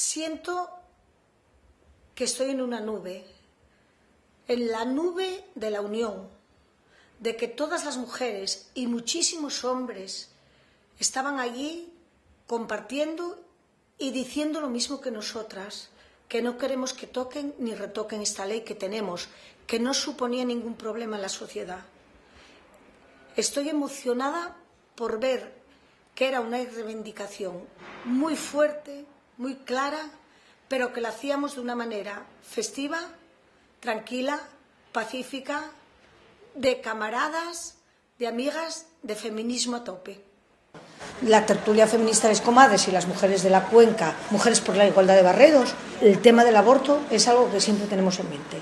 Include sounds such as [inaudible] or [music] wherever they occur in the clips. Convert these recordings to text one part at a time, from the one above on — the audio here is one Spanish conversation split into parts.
siento que estoy en una nube, en la nube de la unión, de que todas las mujeres y muchísimos hombres estaban allí compartiendo y diciendo lo mismo que nosotras, que no queremos que toquen ni retoquen esta ley que tenemos, que no suponía ningún problema en la sociedad. Estoy emocionada por ver que era una reivindicación muy fuerte, muy clara, pero que la hacíamos de una manera festiva, tranquila, pacífica, de camaradas, de amigas, de feminismo a tope. La tertulia feminista de Escomadres y las mujeres de la cuenca, Mujeres por la Igualdad de Barredos, el tema del aborto es algo que siempre tenemos en mente.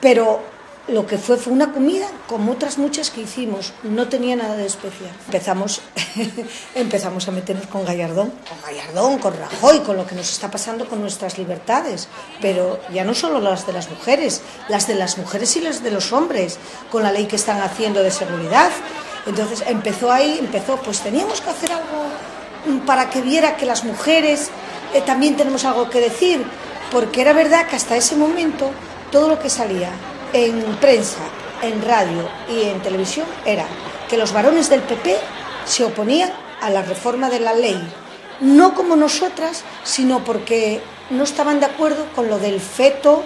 Pero lo que fue fue una comida como otras muchas que hicimos, no tenía nada de especial. Empezamos, [laughs] empezamos a meternos con Gallardón, con Gallardón, con Rajoy, con lo que nos está pasando con nuestras libertades, pero ya no solo las de las mujeres, las de las mujeres y las de los hombres, con la ley que están haciendo de seguridad. Entonces empezó ahí, empezó, pues teníamos que hacer algo para que viera que las mujeres eh, también tenemos algo que decir, porque era verdad que hasta ese momento todo lo que salía en prensa, en radio y en televisión era que los varones del PP se oponían a la reforma de la ley, no como nosotras, sino porque no estaban de acuerdo con lo del feto,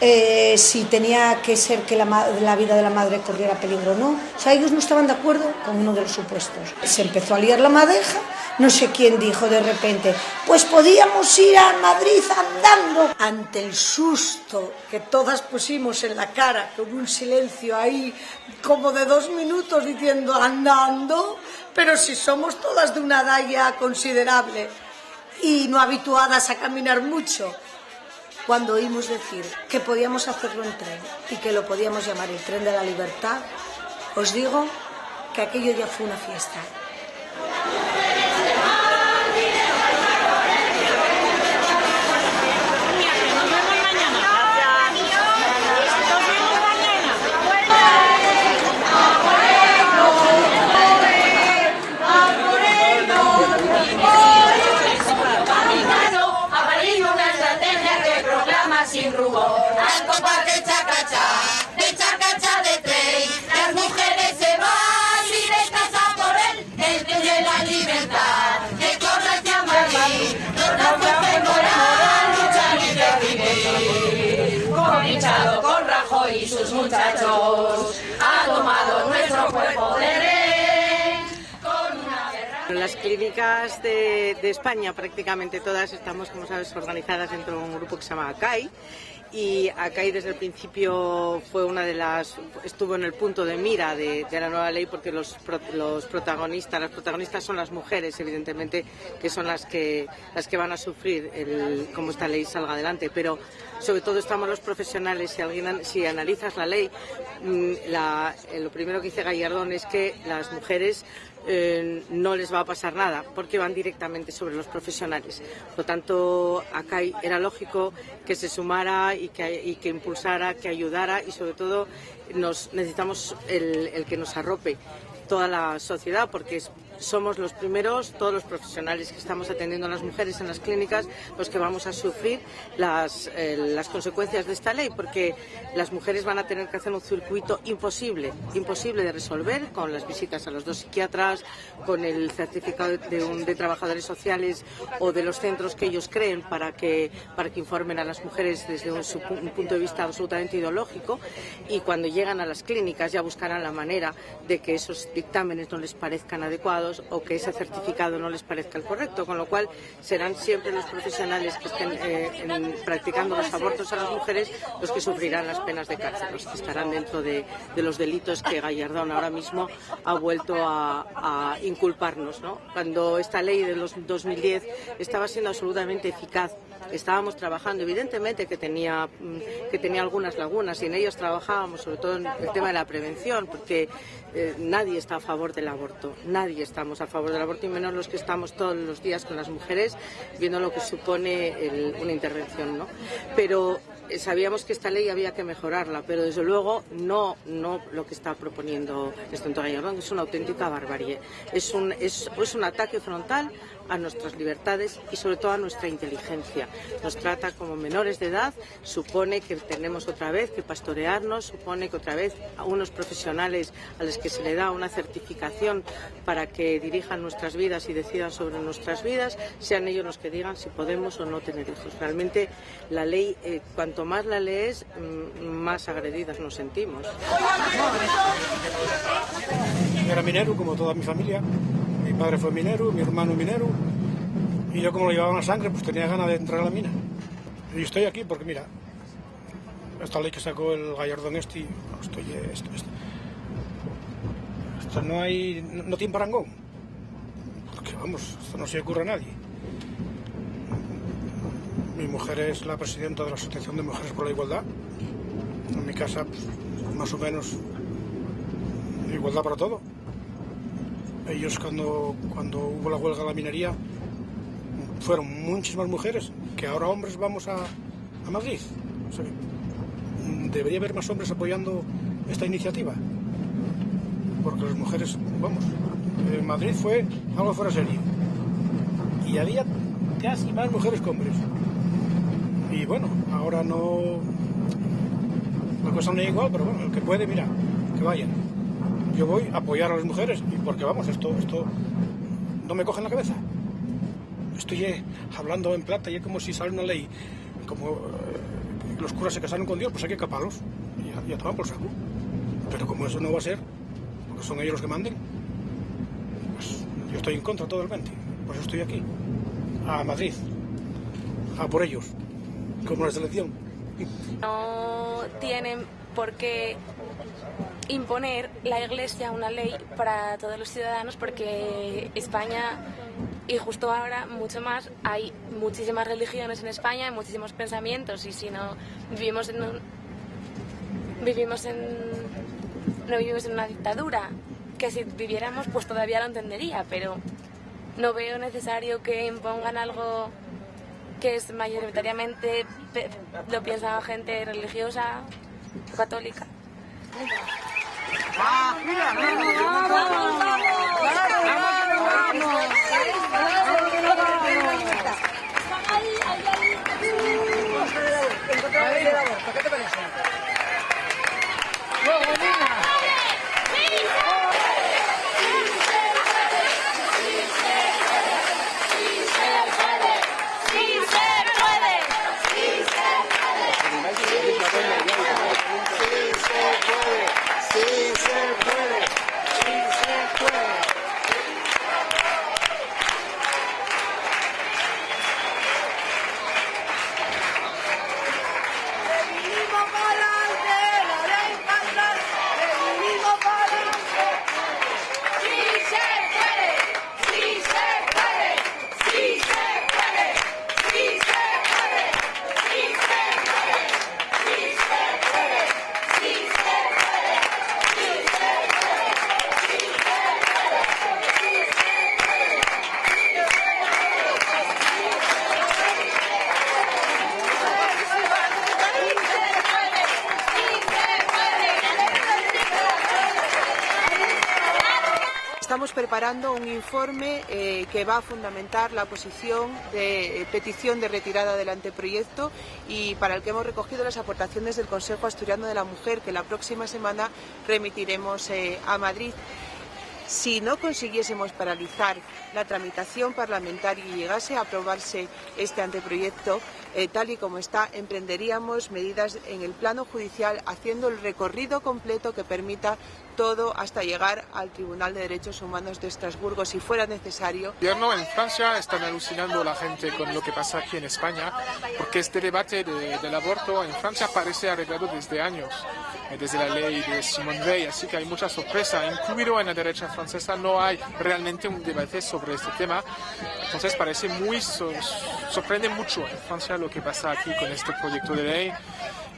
eh, si tenía que ser que la, vida de la madre corriera peligro o no. O sea, ellos no estaban de acuerdo con uno de los supuestos. Se empezó a liar la madeja no sé quién dijo de repente, pues podíamos ir a Madrid andando. Ante el susto que todas pusimos en la cara, con un silencio ahí como de dos minutos diciendo andando, pero si somos todas de una edad considerable y no habituadas a caminar mucho, cuando oímos decir que podíamos hacerlo en tren y que lo podíamos llamar el tren de la libertad, os digo que aquello ya fue una fiesta. Al compás de chacachá, de chacachá de tren, las mujeres se van y descansan por él, el tren de la libertad, que corre hacia Madrid, nos fuerza moral, lucha y decidir, con hinchado, con Rajoy y sus muchachos, ha tomado nuestro cuerpo de rey. Las clínicas de, España, prácticamente todas, estamos, como sabes, organizadas dentro de un grupo que se llama ACAI y ACAI desde el principio fue una de las, estuvo en el punto de mira de, la nueva ley porque los, los, protagonistas, las protagonistas son las mujeres, evidentemente, que son las que, las que van a sufrir el, cómo esta ley salga adelante, pero sobre todo estamos los profesionales, si, alguien, si analizas la ley, mm, la, lo primero que dice Gallardón es que las mujeres eh, no les va a pasar nada porque van directamente sobre los profesionales. Por lo tanto, acá era lógico que se sumara y que, y que impulsara, que ayudara y sobre todo nos, necesitamos el, el que nos arrope toda la sociedad porque es somos los primeros, todos los profesionales que estamos atendiendo a las mujeres en las clínicas, los que vamos a sufrir las, eh, las, consecuencias de esta ley, porque las mujeres van a tener que hacer un circuito imposible, imposible de resolver con las visitas a los dos psiquiatras, con el certificado de, un, de trabajadores sociales o de los centros que ellos creen para que, para que informen a las mujeres desde un punto de vista absolutamente ideológico. Y cuando llegan a las clínicas ya buscarán la manera de que esos dictámenes no les parezcan adecuados o que ese certificado no les parezca el correcto, con lo cual serán siempre los profesionales que estén eh, practicando los abortos a las mujeres los que sufrirán las penas de cárcel, los que estarán dentro de, de los delitos que Gallardón ahora mismo ha vuelto a, a inculparnos. ¿no? Cuando esta ley de los 2010 estaba siendo absolutamente eficaz estábamos trabajando, evidentemente que tenía, mm, que tenía algunas lagunas y en ellas trabajábamos sobre todo en el tema de la prevención, porque eh, nadie está a favor del aborto, nadie estamos a favor del aborto y menos los que estamos todos los días con las mujeres viendo lo que supone el, una intervención. ¿no? Pero eh, sabíamos que esta ley había que mejorarla, pero desde luego no, no lo que está proponiendo Estonto Gallardón, es una auténtica barbarie. Es un, es un ataque frontal a nuestras libertades y sobre todo a nuestra inteligencia. Nos trata como menores de edad, supone que tenemos otra vez que pastorearnos, supone que otra vez a unos profesionales a los que se le da una certificación para que dirijan nuestras vidas y decidan sobre nuestras vidas, sean ellos los que digan si podemos o no tener hijos. Realmente la ley, eh, cuanto más la lees, mm, más agredidas nos sentimos. Era minero, como toda mi familia. Mi padre fue minero, mi hermano minero. Y yo, como lo llevaba en la sangre, pues tenía ganas de entrar a la mina. Y estoy aquí porque, mira, esta ley que sacó el Gallardón este, estoy, esto, esto, esto no hay, no, no tiene parangón. Porque, vamos, esto no se ocurre a nadie. Mi mujer es la presidenta de la Asociación de Mujeres por la Igualdad. En mi casa, pues, más o menos, igualdad para todo. Ellos cuando, cuando hubo la huelga de la minería, fueron muchísimas mujeres, que ahora hombres vamos a, a Madrid. Debería haber más hombres apoyando esta iniciativa. Porque las mujeres, vamos, en Madrid fue algo fuera serio. Y había casi más mujeres que hombres. Y bueno, ahora no... La cosa no es igual, pero bueno, el que puede, mira, que vayan. Yo voy a apoyar a las mujeres, y porque vamos, esto, esto no me coge en la cabeza. Estoy eh, hablando en plata y es como si sale una ley, como eh, los curas se casaron con Dios, pues hay que caparlos y a, tomar por saco. Pero como eso no va a ser, porque son ellos los que manden, pues yo estoy en contra totalmente. Por eso estoy aquí, a Madrid, a por ellos, como la selección. No tienen por qué imponer la Iglesia una ley para todos los ciudadanos porque España y justo ahora mucho más hay muchísimas religiones en España, hay muchísimos pensamientos y si no vivimos en un, vivimos en no vivimos en una dictadura que si viviéramos pues todavía lo entendería pero no veo necesario que impongan algo que es mayoritariamente lo piensa gente religiosa católica Estamos preparando un informe eh, que va a fundamentar la posición de eh, petición de retirada del anteproyecto y para el que hemos recogido las aportaciones del Consejo Asturiano de la Mujer que la próxima semana remitiremos eh, a Madrid. Si no consiguiésemos paralizar la tramitación parlamentaria y llegase a aprobarse este anteproyecto, tal y como está, emprenderíamos medidas en el plano judicial haciendo el recorrido completo que permita todo hasta llegar al Tribunal de Derechos Humanos de Estrasburgo, si fuera necesario. El gobierno en Francia están alucinando la gente con lo que pasa aquí en España, porque este debate de- del aborto en Francia parece arreglado desde años, eh, desde la ley de Simone Veil, así que hay mucha sorpresa. Incluido en la derecha francesa no hay realmente un debate sobre este tema, entonces parece muy, so- sorprende mucho en Francia lo que pasa aquí con este proyecto de ley.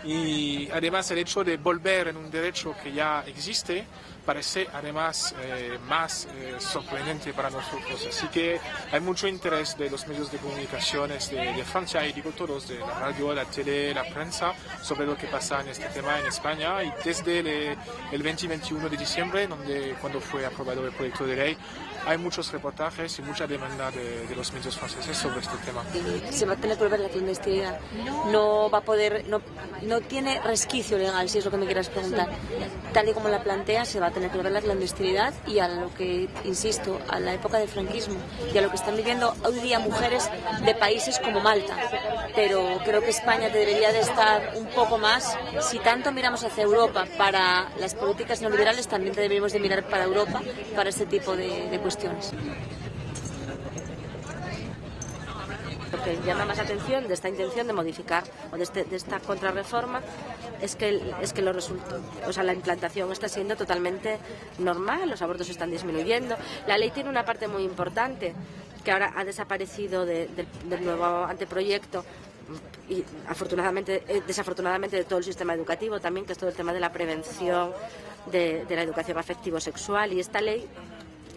Y además el hecho de volver en un derecho que ya existe parece además eh, más eh, sorprendente para nosotros. Así que hay mucho interés de los medios de comunicaciones de, Francia y digo todos, de la radio, la tele, la prensa, sobre lo que pasa en este tema en España. Y desde el, el 20 y 21 de diciembre, donde, cuando fue aprobado el proyecto de ley, hay muchos reportajes y mucha demanda de, de los medios franceses sobre este tema. Se va a tener que volver la clandestinidad. No va a poder, no, no tiene resquicio legal, si es lo que me quieras preguntar. Tal y como la plantea, se va a tener que volver la clandestinidad y a lo que, insisto, a la época del franquismo y a lo que están viviendo hoy día mujeres de países como Malta. Pero creo que España debería de estar un poco más, si tanto miramos hacia Europa para las políticas neoliberales, también deberíamos de mirar para Europa para este tipo de, de cuestiones. Lo que llama más atención de esta intención de modificar o de, este, esta contrarreforma es que, es que lo resulta, o sea, la implantación está siendo totalmente normal, los abortos están disminuyendo. La ley tiene una parte muy importante que ahora ha desaparecido de, de, del nuevo anteproyecto y afortunadamente, eh, desafortunadamente de todo el sistema educativo también, que es todo el tema de la prevención de, de la educación afectivo-sexual. Y esta ley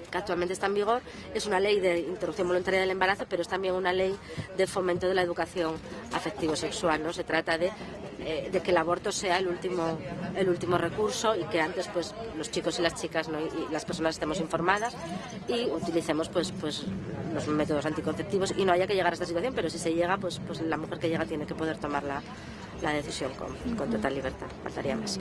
que actualmente está en vigor, es una ley de interrupción voluntaria del embarazo, pero es también una ley de fomento de la educación afectivo-sexual. ¿no? Se trata de, eh, de, que el aborto sea el último, el último recurso y que antes pues, los chicos y las chicas y las personas estemos informadas y utilicemos pues, pues, los métodos anticonceptivos y no haya que llegar a esta situación, pero si se llega, pues, pues la mujer que llega tiene que poder tomar la, la decisión con, con total libertad. Faltaría más.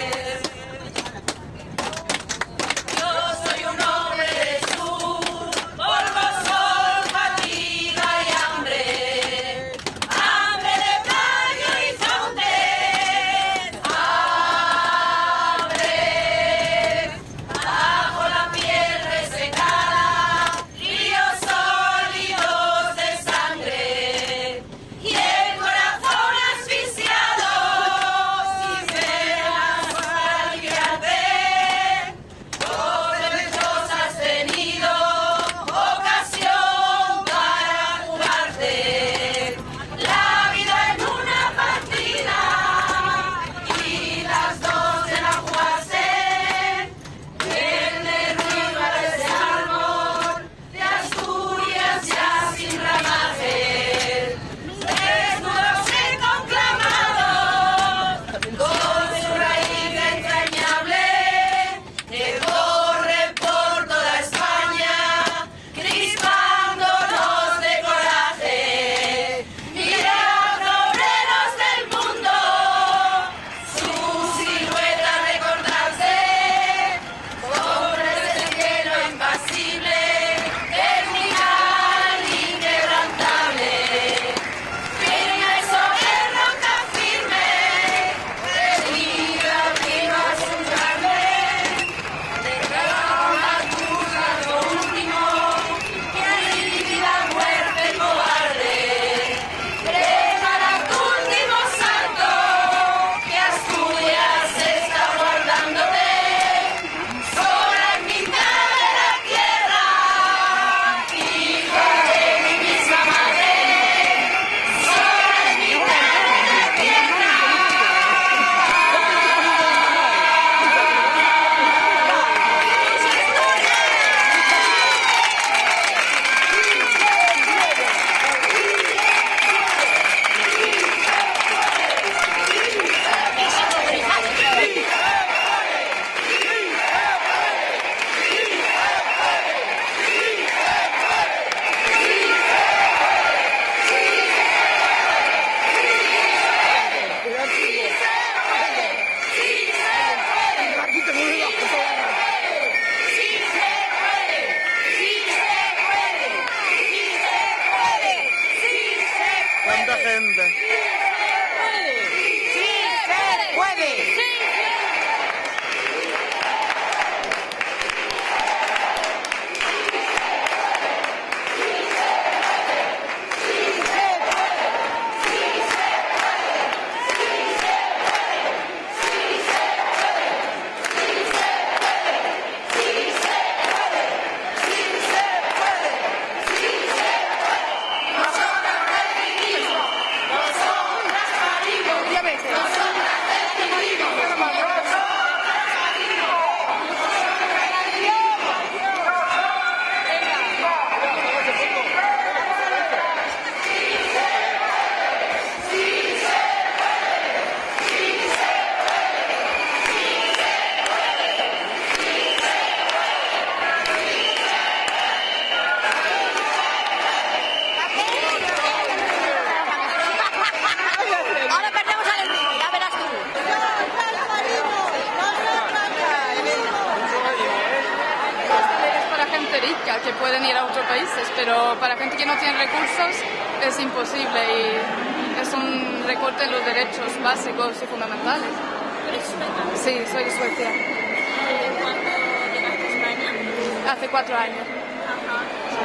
Cuatro años.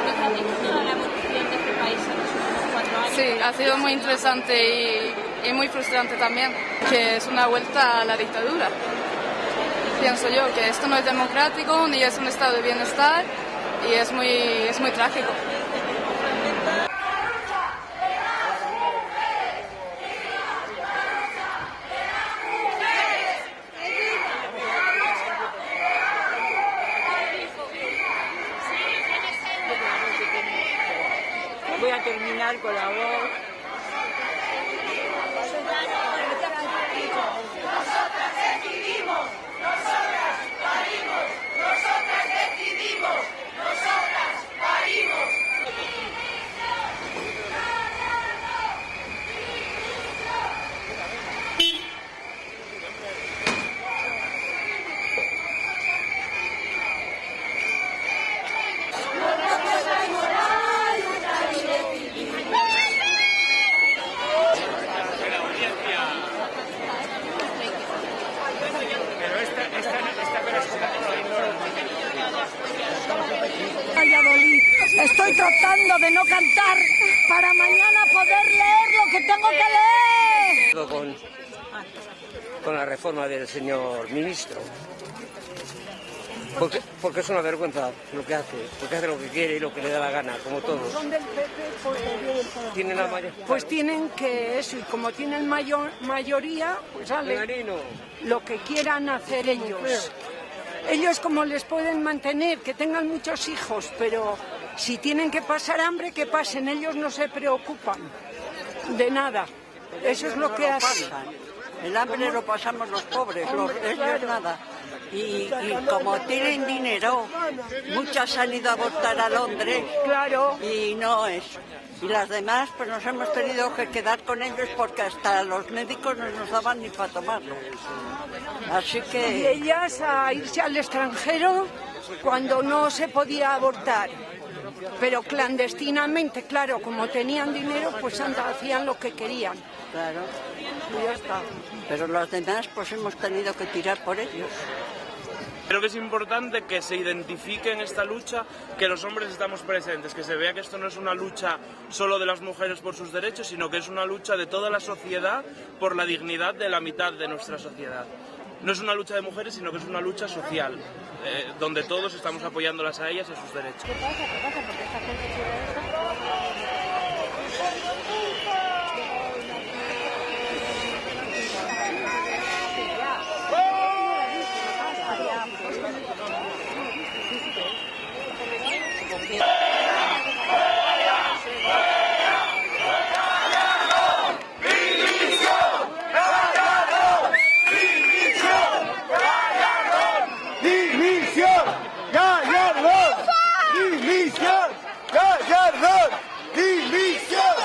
¿Nos has visto la evolución de este país en los últimos cuatro años? Sí, ha sido muy interesante y, y muy frustrante también, que es una vuelta a la dictadura. Pienso yo que esto no es democrático ni es un estado de bienestar y es muy, es muy trágico. Voy a terminar con la voz. Valladolid. Estoy tratando de no cantar para mañana poder leer lo que tengo que leer. Con, con la reforma del señor ministro. Porque, es una vergüenza lo que hace, porque hace lo que quiere y lo que le da la gana, como todos. Son del PP, pues Tienen la mayor... Pues tienen que eso, y como tienen mayor, mayoría, pues sale Marino. lo que quieran hacer ellos. Ellos como les pueden mantener, que tengan muchos hijos, pero si tienen que pasar hambre, que pasen, ellos no se preocupan de nada. Eso es lo que hacen. El hambre lo pasamos los pobres, los, ellos nada. Y, y como tienen dinero, muchas han ido a abortar a Londres. Claro. Y no es. Y las demás, pues nos hemos tenido que quedar con ellos porque hasta los médicos no nos daban ni para tomarlo. Así Y que ellas a irse al extranjero cuando no se podía abortar. Pero clandestinamente, claro, como tenían dinero, pues hacían lo que querían. Claro. Y ya está. Pero los demás, pues hemos tenido que tirar por ellos. Creo que es importante que se identifique en esta lucha que los hombres estamos presentes, que se vea que esto no es una lucha solo de las mujeres por sus derechos, sino que es una lucha de toda la sociedad por la dignidad de la mitad de nuestra sociedad. No es una lucha de mujeres, sino que es una lucha social, eh, donde todos estamos apoyándolas a ellas y a sus derechos. ¡Dimisión! ¡Gallardón! ¡Dimisión! ¡Gallardón! ¡Dimisión!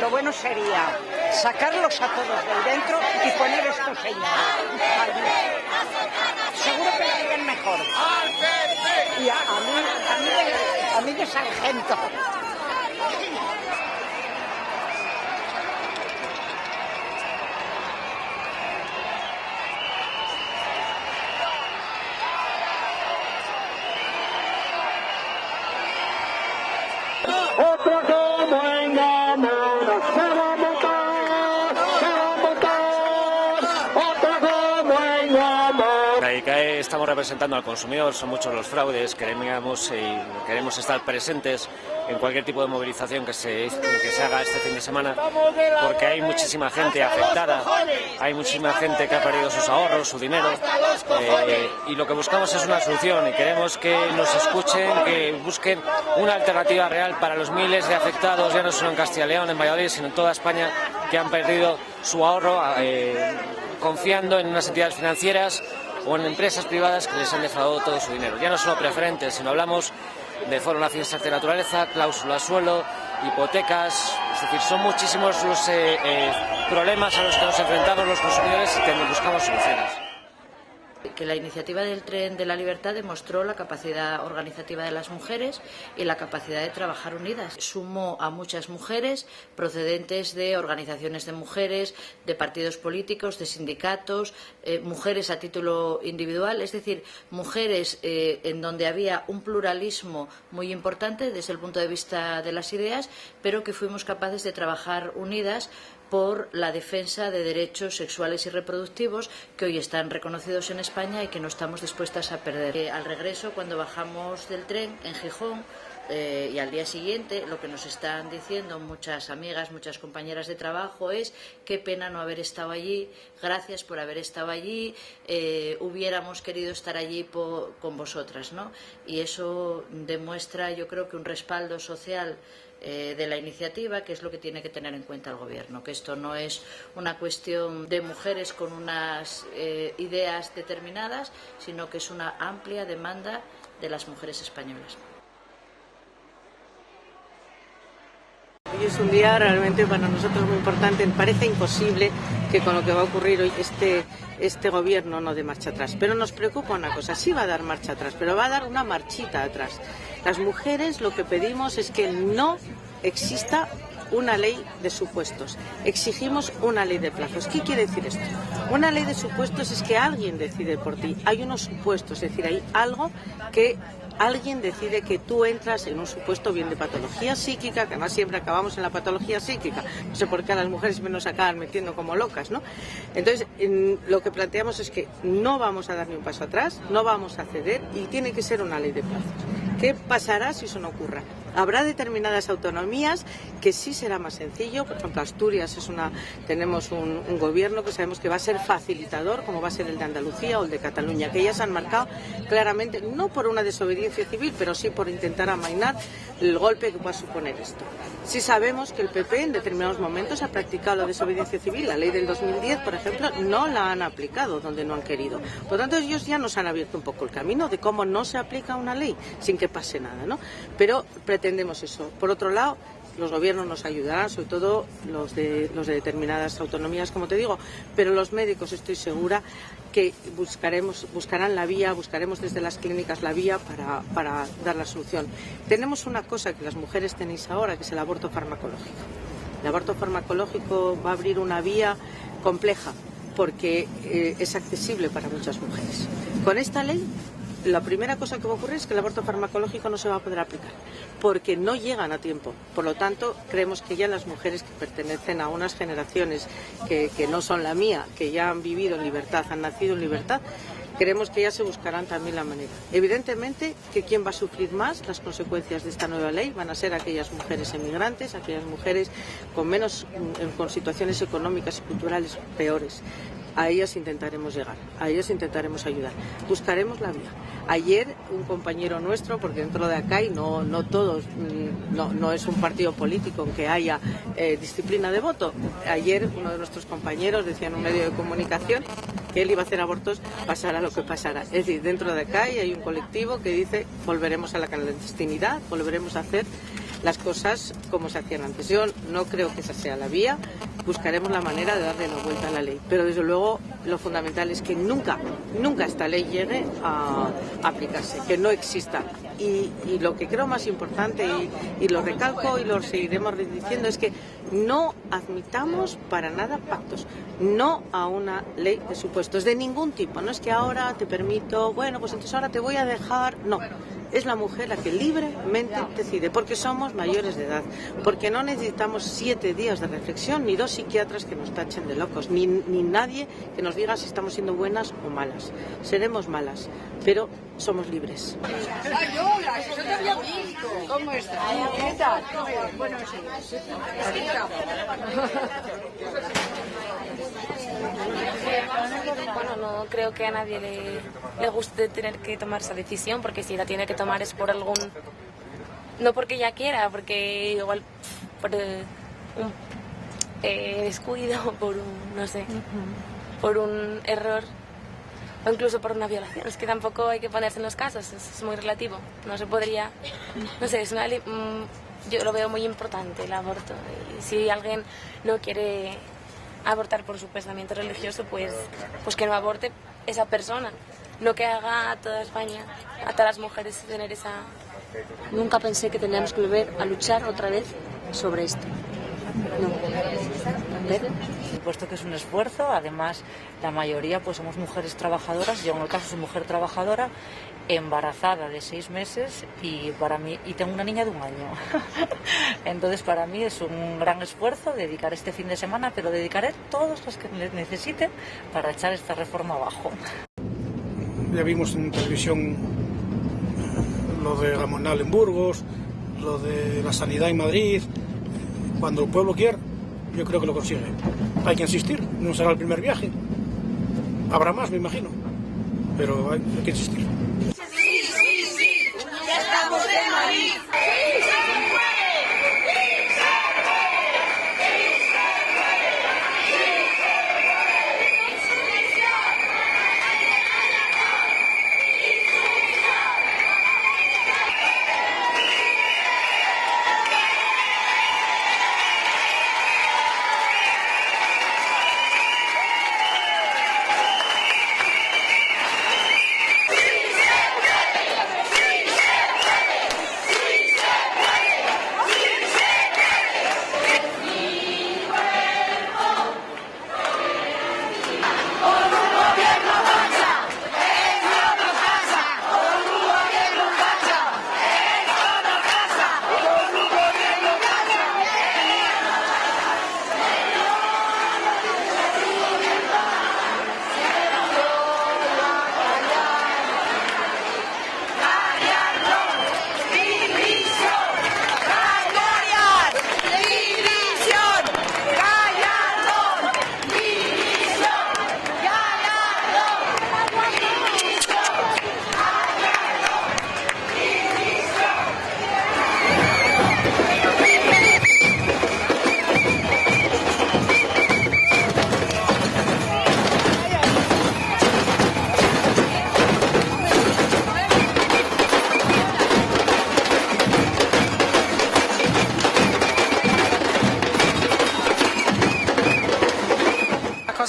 Lo bueno sería sacarlos a todos de dentro y poner estos señores. Seguro que lo harían mejor. Y a, a mí, a mí, de- a mí de sargento. Otra como engañados, se va a votar, se va a votar. Otra como engañados. La ICAE estamos representando al consumidor, son muchos los fraudes, queremos, queremos estar presentes en cualquier tipo de movilización que se, que se haga este fin de semana, porque hay muchísima gente afectada, hay muchísima gente que ha perdido sus ahorros, su dinero, eh, y lo que buscamos es una solución y queremos que nos escuchen, que busquen una alternativa real para los miles de afectados, ya no solo en Castilla y León, en Valladolid, sino en toda España, que han perdido su ahorro eh, confiando en unas entidades financieras o en empresas privadas que les han defraudado todo su dinero. Ya no solo preferentes, sino hablamos de Foro Nacional de Naturaleza, cláusula suelo, hipotecas, es decir, son muchísimos los eh, eh, problemas a los que nos enfrentamos los consumidores y que buscamos soluciones. Que la iniciativa del Tren de la Libertad demostró la capacidad organizativa de las mujeres y la capacidad de trabajar unidas. Sumó a muchas mujeres procedentes de organizaciones de mujeres, de partidos políticos, de sindicatos, eh, mujeres a título individual, es decir, mujeres eh, en donde había un pluralismo muy importante desde el punto de vista de las ideas, pero que fuimos capaces de trabajar unidas por la defensa de derechos sexuales y reproductivos que hoy están reconocidos en España y que no estamos dispuestas a perder. Eh, al regreso, cuando bajamos del tren en Gijón, eh, y al día siguiente lo que nos están diciendo muchas amigas, muchas compañeras de trabajo es qué pena no haber estado allí, gracias por haber estado allí, eh, hubiéramos querido estar allí con vosotras. ¿no? Y eso demuestra, yo creo que un respaldo social eh, de la iniciativa, que es lo que tiene que tener en cuenta el Gobierno, que esto no es una cuestión de mujeres con unas eh, ideas determinadas, sino que es una amplia demanda de las mujeres españolas. Hoy es un día realmente para nosotros muy importante. Parece imposible que con lo que va a ocurrir hoy este, este gobierno no dé marcha atrás. Pero nos preocupa una cosa, sí va a dar marcha atrás, pero va a dar una marchita atrás. Las mujeres lo que pedimos es que no exista una ley de supuestos. Exigimos una ley de plazos. ¿Qué quiere decir esto? Una ley de supuestos es que alguien decide por ti. Hay unos supuestos, es decir, hay algo que alguien decide que tú entras en un supuesto bien de patología psíquica, que además siempre acabamos en la patología psíquica. No sé por qué a las mujeres nos acaban metiendo como locas, ¿no? Entonces, lo que planteamos es que no vamos a dar ni un paso atrás, no vamos a ceder y tiene que ser una ley de plazos. ¿Qué pasará si eso no ocurra? Habrá determinadas autonomías que sí será más sencillo. Por ejemplo, Asturias es una, tenemos un, gobierno que sabemos que va a ser facilitador, como va a ser el de Andalucía o el de Cataluña, que ya han marcado claramente, no por una desobediencia civil, pero sí por intentar amainar el golpe que pueda suponer esto. Sí sabemos que el PP en determinados momentos ha practicado la desobediencia civil. La ley del 2010, por ejemplo, no la han aplicado donde no han querido. Por lo tanto, ellos ya nos han abierto un poco el camino de cómo no se aplica una ley sin que pase nada, ¿no? Pero pretendemos eso. Por otro lado, los gobiernos nos ayudarán, sobre todo los de, los de determinadas autonomías, como te digo, pero los médicos estoy segura que buscaremos, buscarán la vía, buscaremos desde las clínicas la vía para, dar la solución. Tenemos una cosa que las mujeres tenéis ahora, que es el aborto farmacológico. El aborto farmacológico va a abrir una vía compleja porque eh, es accesible para muchas mujeres. Con esta ley la primera cosa que va a ocurrir es que el aborto farmacológico no se va a poder aplicar, porque no llegan a tiempo. Por lo tanto, creemos que ya las mujeres que pertenecen a unas generaciones que, no son la mía, que ya han vivido en libertad, han nacido en libertad, creemos que ya se buscarán también la manera. Evidentemente que quien va a sufrir más las consecuencias de esta nueva ley van a ser aquellas mujeres emigrantes, aquellas mujeres con menos, con situaciones económicas y culturales peores a ellas intentaremos llegar, a ellas intentaremos ayudar. Buscaremos la vía. Ayer un compañero nuestro, porque dentro de acá y no, no todos, mm, no, no es un partido político en que haya eh, disciplina de voto, ayer uno de nuestros compañeros decía en un medio de comunicación que él iba a hacer abortos pasara lo que pasara. Es decir, dentro de acá hay un colectivo que dice volveremos a la clandestinidad, volveremos a hacer las cosas como se hacían antes. Yo no creo que esa sea la vía, buscaremos la manera de darle la vuelta a la ley, pero desde luego lo fundamental es que nunca, nunca esta ley llegue a aplicarse, que no exista. Y, lo que creo más importante, y, lo recalco y lo seguiremos diciendo, es que no admitamos para nada pactos, no a una ley de supuestos, de ningún tipo. No es que ahora te permito, bueno, pues entonces ahora te voy a dejar, no es la mujer la que libremente decide, porque somos mayores de edad, porque no necesitamos siete días de reflexión, ni dos psiquiatras que nos tachen de locos, ni, ni nadie que nos diga si estamos siendo buenas o malas. Seremos malas, pero somos libres. ¿Cómo ¿Qué tal? Bueno, sí. Bueno, no creo que a nadie le, guste tener que tomar esa decisión, porque si la tiene que tomar es por algún... No porque ella quiera, porque igual por eh, un eh, descuido, [laughs] por un, no sé, por un error o incluso por una violación. Es que tampoco hay que ponerse en los casos, es, muy relativo. No se podría, no sé, es una, mm, yo lo veo muy importante el aborto. Y si alguien no quiere abortar por su pensamiento religioso, pues, pues que no aborte esa persona, no que haga a toda España, a todas las mujeres tener esa... Nunca pensé que teníamos que volver a luchar otra vez sobre esto. No. Supuesto que es un esfuerzo, además la mayoría pues somos mujeres trabajadoras, yo en el caso soy mujer trabajadora, embarazada de seis meses y para mí y tengo una niña de un año. [laughs] Entonces para mí es un gran esfuerzo dedicar este fin de semana, pero dedicaré todos los que necesite para echar esta reforma abajo. Ya vimos en televisión lo de Ramonal en Burgos, lo de la sanidad en Madrid. Cuando el pueblo quiere, yo creo que lo consigue. Hay que insistir, no será el primer viaje. Habrá más, me imagino, pero hay, que insistir. Sí, sí, sí, ya estamos Madrid.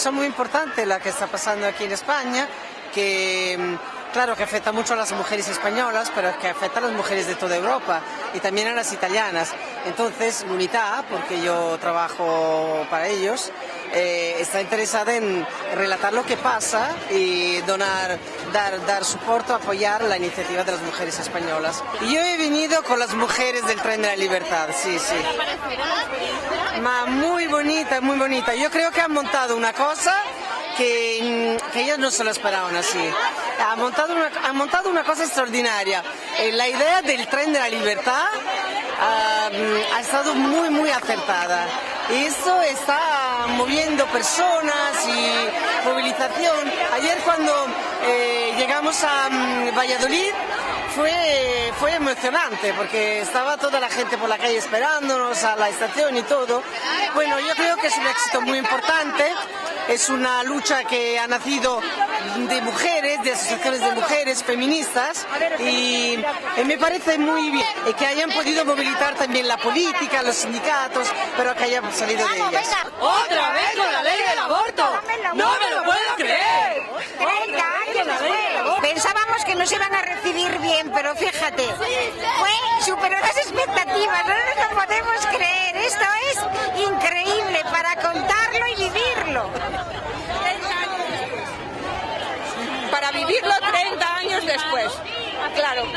Cosa muy importante la que está pasando aquí en España, que mm, claro que afecta mucho a las mujeres españolas, pero que afecta a las mujeres de toda Europa y también a las italianas. Entonces, l'Unità, porque yo trabajo para ellos, eh, está interesada en relatar lo que pasa y donar, dar, dar soporte, apoyar la iniciativa de las mujeres españolas. Yo he venido con las mujeres del Tren de la Libertad, sí, sí. Ma muy bonita, muy bonita. Yo creo que han montado una cosa que, que ellos no se lo esperaban así. Han montado una, montado una cosa extraordinaria. Eh, la idea del tren de la libertad mm, ha estado muy, muy acertada. Y esto está moviendo personas y movilización. Ayer cuando eh, llegamos a mm, Valladolid, fue, fue emocionante porque estaba toda la gente por la calle esperándonos a la estación y todo. Bueno, yo creo que es un éxito muy importante. Es una lucha que ha nacido de mujeres, de asociaciones de mujeres feministas y, y me parece muy bien eh, que hayan podido movilizar también la política, los sindicatos, pero que hayan salido de ellas. ¡Otra vez con la ley del aborto! ¡No me lo puedo creer! Pensábamos que nos iban a recibir bien, pero fíjate, fue superó las expectativas, no nos lo podemos creer. Esto es increíble para contarlo y vivirlo. Para vivirlo 30 años después. Claro,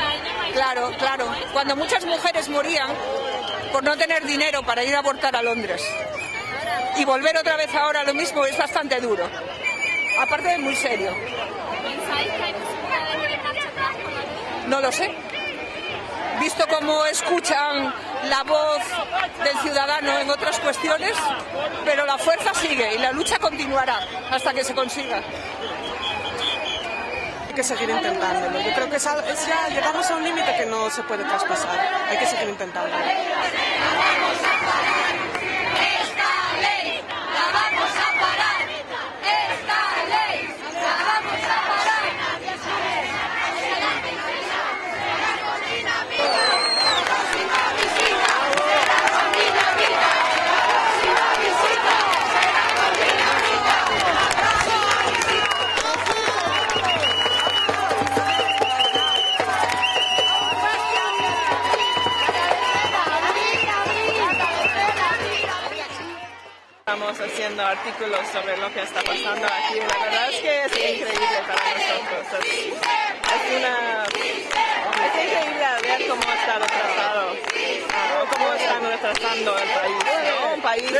claro, claro. Cuando muchas mujeres morían por no tener dinero para ir a abortar a Londres. Y volver otra vez ahora lo mismo es bastante duro. Aparte de muy serio. No lo sé. Visto cómo escuchan la voz del ciudadano en otras cuestiones, pero la fuerza sigue y la lucha continuará hasta que se consiga. Que seguir intentándolo. Yo creo que es, es ya llegamos a un límite que no se puede traspasar. Hay que seguir intentándolo. Artículos sobre lo que está pasando aquí. La verdad es que es increíble para nosotros. Es, es una, es increíble ver cómo está retrasado, o cómo están retrasando el país. ¿no? Un país que,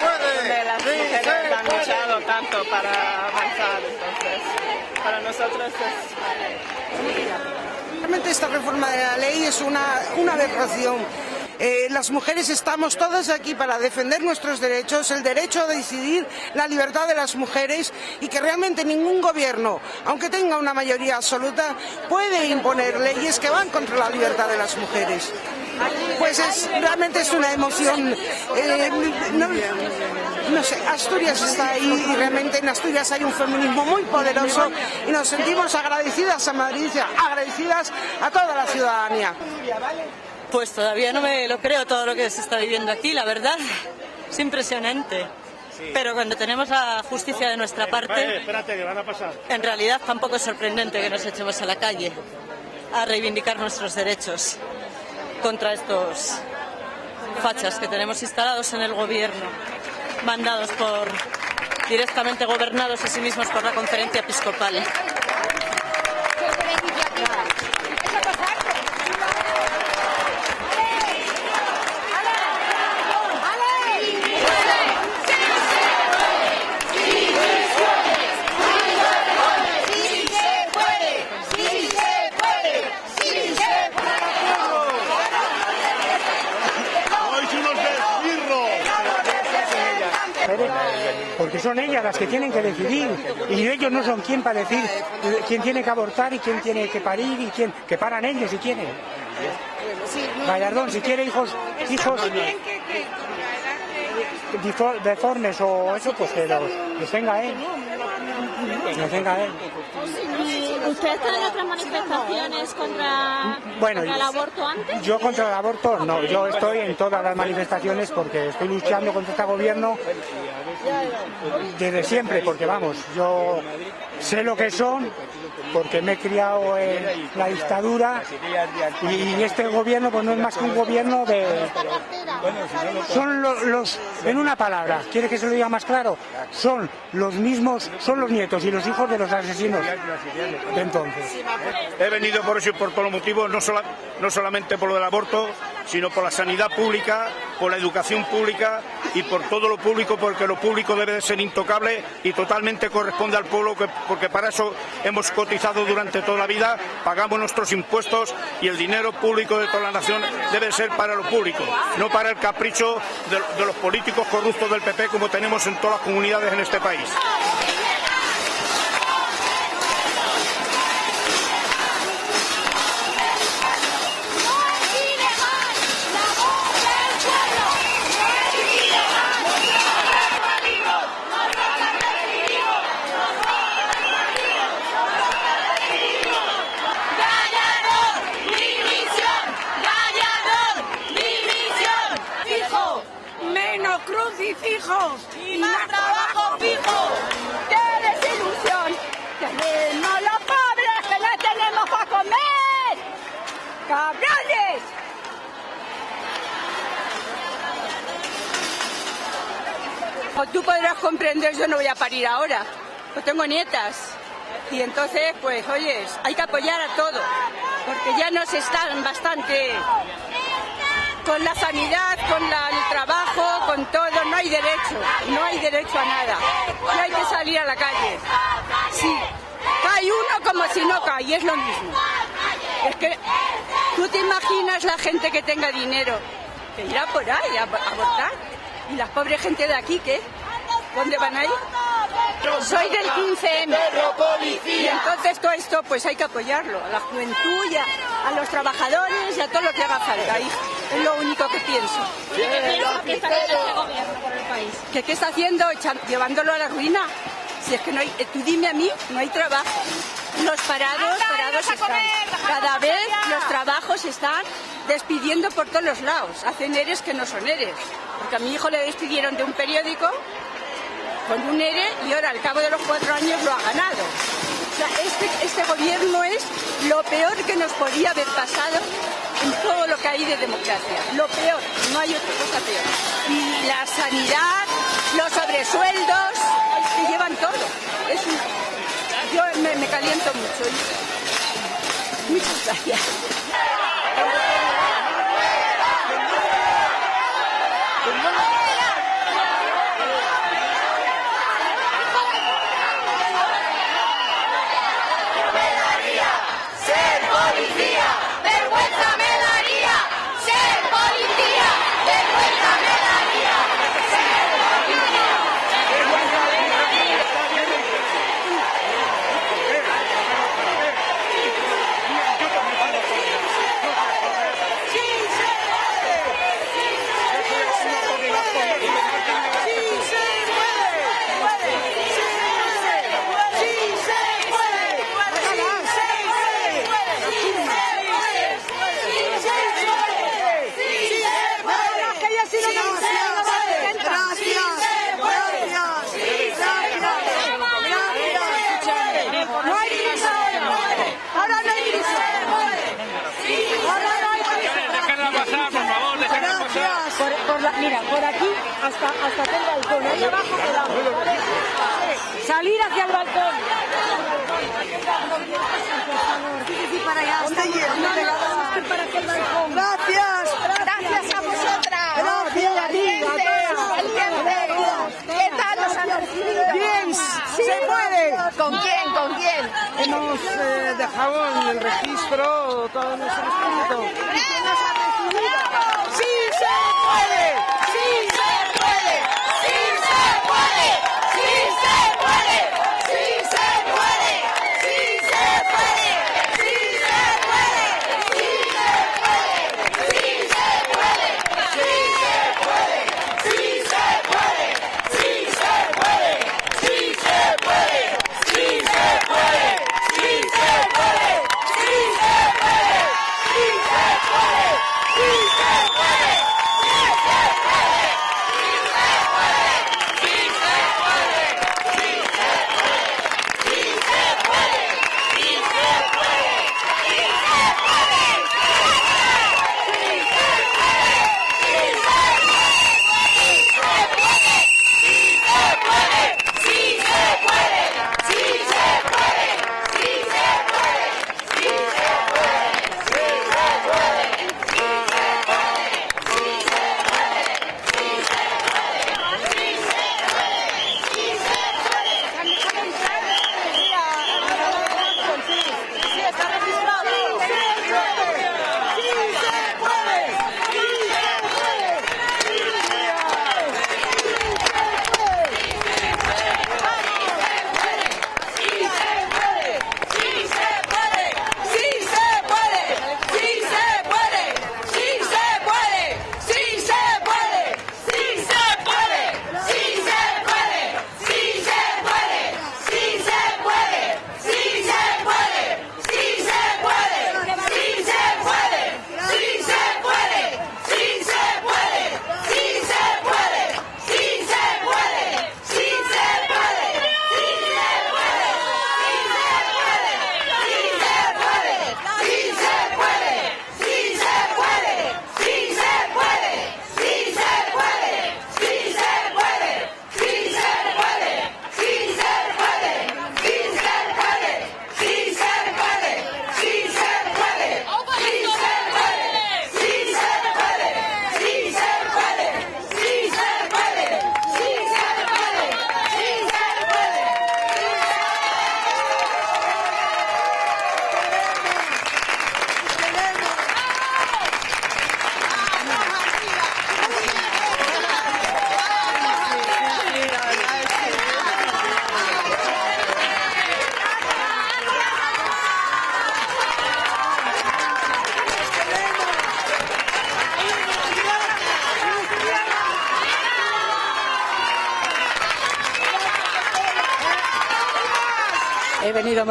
donde las mujeres han luchado tanto para avanzar. Entonces, para nosotros es... Realmente esta reforma de la ley es una, una aberración. Eh, las mujeres estamos todas aquí para defender nuestros derechos, el derecho a decidir, la libertad de las mujeres y que realmente ningún gobierno, aunque tenga una mayoría absoluta, puede imponer leyes que van contra la libertad de las mujeres. Pues es, realmente es una emoción. eh, no, no sé, Asturias está ahí y realmente en Asturias hay un feminismo muy poderoso y nos sentimos agradecidas a Madrid, agradecidas a toda la ciudadanía. Pues todavía no me lo creo todo lo que se está viviendo aquí, la verdad. Es impresionante. Pero cuando tenemos la justicia de nuestra parte, en realidad tampoco es sorprendente que nos echemos a la calle a reivindicar nuestros derechos contra estos fachas que tenemos instalados en el gobierno, mandados por directamente gobernados a sí mismos por la conferencia episcopal. Sí se puede, sí se puede, sí se ¡Sois unos Porque son ellas las que tienen que decidir y ellos no son quien para decir quién tiene que abortar y quién tiene que parir y quién que paran ellos si quieren. Gallardón, si quiere hijos hijos deformes o eso, pues que los, los tenga él. Los tenga él. ¿Y usted está en otras manifestaciones contra, Bueno, contra el aborto antes? Yo contra el aborto no, yo estoy en todas las manifestaciones porque estoy luchando contra este gobierno desde siempre, porque vamos, yo sé lo que son, porque me he criado en la dictadura y este gobierno pues no es más que un gobierno de... Son lo- los, en una palabra, ¿quiere que se lo diga más claro? Son los mismos, son los nietos y los hijos de los asesinos de entonces. He venido por eso y por todos los motivos, no, sola- no solamente por lo del aborto, sino por la sanidad pública, por la educación pública y por todo lo público, porque lo público debe de ser intocable y totalmente corresponde al pueblo, que- porque para eso hemos cotizado durante toda la vida, pagamos nuestros impuestos y el dinero público de toda la nación debe ser para lo público, no para el capricho de, de los políticos corruptos del PP como tenemos en todas las comunidades en este país. Y más trabajo fijo. ¡Qué desilusión! ¡Tenemos los pobres que no tenemos para comer! ¡Cabrones! Como tú podrás comprender, yo no voy a parir ahora, pues tengo nietas. Y entonces, pues, oyes, hay que apoyar a todo, porque ya nos están bastante con la sanidad, con la- el trabajo, con todo, no hay derecho, no hay derecho a nada. No hay que salir a la calle. Sí, cae uno como si no cae, y es lo mismo. Es que tú te imaginas la gente que tenga dinero, que irá por ahí a abortar. ¿Y la pobre gente de aquí qué? ¿Dónde van a ir? Soy del 15M. Y entonces todo esto pues hay que apoyarlo, a la juventud a los trabajadores y a todo lo que haga falta, hija. Es lo único que pienso. ¿Qué piensa que está haciendo este gobierno por el país? ¿Qué, qué está haciendo? Llevándolo a la ruina. Si es que no hay, eh, tú dime a mí, no hay trabajo. Los parados, parados están. Cada vez los trabajos están despidiendo por todos los lados. Hacen eres que no son eres. Porque a mi hijo le despidieron de un periódico con un ERE y ahora al cabo de los cuatro años lo ha ganado sea, este, este gobierno es lo peor que nos podía haber pasado en todo lo que hay de democracia. Lo peor, no hay otra cosa peor. Y la sanidad, los sobresueldos, que llevan todo. Es. Yo me, me caliento mucho. Muchas gracias. Por, la, mira, por aquí hasta, hasta aquel balcón, abajo. Salir hacia el balcón. Sí, Gracias. Gracias a vosotras. Gracias a ti. ¿Qué tal los han Bien, se puede. ¿Con quién? ¿Con quién? Hemos eh, dejado en el registro todos nuestros puntos. 快点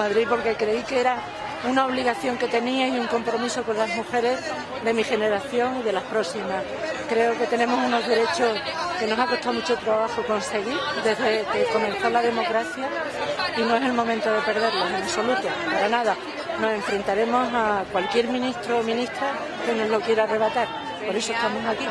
Madrid porque creí que era una obligación que tenía y un compromiso con las mujeres de mi generación y de las próximas. Creo que tenemos unos derechos que nos ha costado mucho trabajo conseguir desde que comenzó la democracia y no es el momento de perderlos en absoluto, para nada. Nos enfrentaremos a cualquier ministro o ministra que nos lo quiera arrebatar. Por eso estamos aquí.